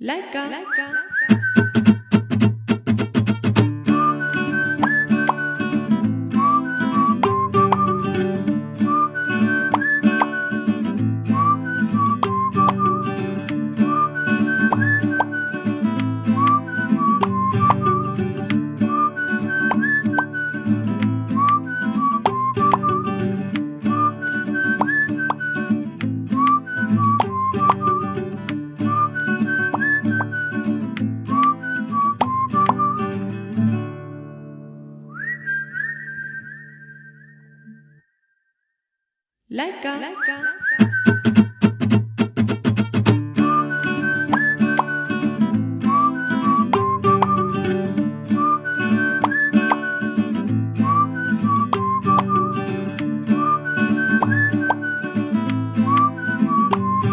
Laika. Laika. Laika. Laika.